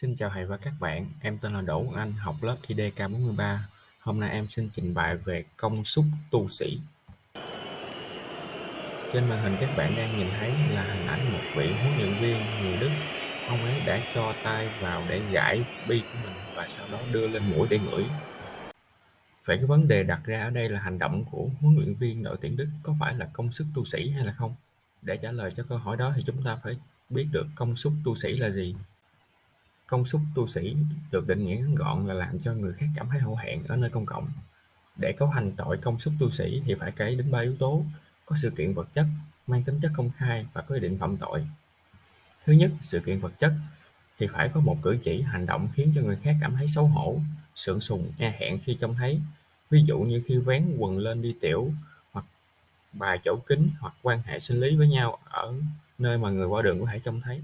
Xin chào thầy và các bạn, em tên là Đỗ Anh, học lớp IDK43. Hôm nay em xin trình bày về công suất tu sĩ. Trên màn hình các bạn đang nhìn thấy là hình ảnh một vị huấn luyện viên người Đức. Ông ấy đã cho tay vào để gãi bi của mình và sau đó đưa lên mũi để ngửi. Vậy cái vấn đề đặt ra ở đây là hành động của huấn luyện viên đội tuyển Đức có phải là công sức tu sĩ hay là không? Để trả lời cho câu hỏi đó thì chúng ta phải biết được công suất tu sĩ là gì. Công suất tu sĩ được định nghĩa ngắn gọn là làm cho người khác cảm thấy hổ thẹn ở nơi công cộng. Để cấu thành tội công suất tu sĩ thì phải kể đến ba yếu tố: có sự kiện vật chất, mang tính chất công khai và có ý định phạm tội. Thứ nhất, sự kiện vật chất thì phải có một cử chỉ, hành động khiến cho người khác cảm thấy xấu hổ, sượng sùng, e hẹn khi trông thấy. Ví dụ như khi vén quần lên đi tiểu, hoặc bài chỗ kính, hoặc quan hệ sinh lý với nhau ở nơi mà người qua đường có thể trông thấy.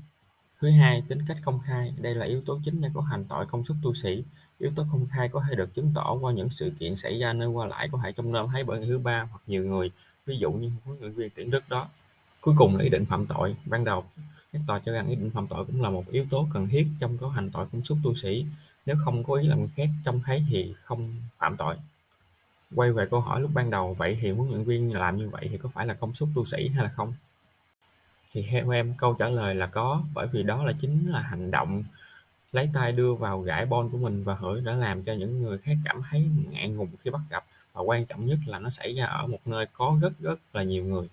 Thứ hai, tính cách công khai, đây là yếu tố chính để có hành tội công suất tu sĩ. Yếu tố công khai có thể được chứng tỏ qua những sự kiện xảy ra nơi qua lại có thể trong năm thấy bởi người thứ ba hoặc nhiều người, ví dụ như huấn luyện viên tuyển Đức đó. Cuối cùng là ý định phạm tội. Ban đầu, các tòa cho rằng ý định phạm tội cũng là một yếu tố cần thiết trong có hành tội công suất tu sĩ. Nếu không có ý làm người khác trong thấy thì không phạm tội. Quay về câu hỏi lúc ban đầu, vậy thì huấn luyện viên làm như vậy thì có phải là công suất tu sĩ hay là không? Thì theo em, câu trả lời là có, bởi vì đó là chính là hành động lấy tay đưa vào gãi bon của mình và hửi đã làm cho những người khác cảm thấy ngại ngùng khi bắt gặp, và quan trọng nhất là nó xảy ra ở một nơi có rất rất là nhiều người.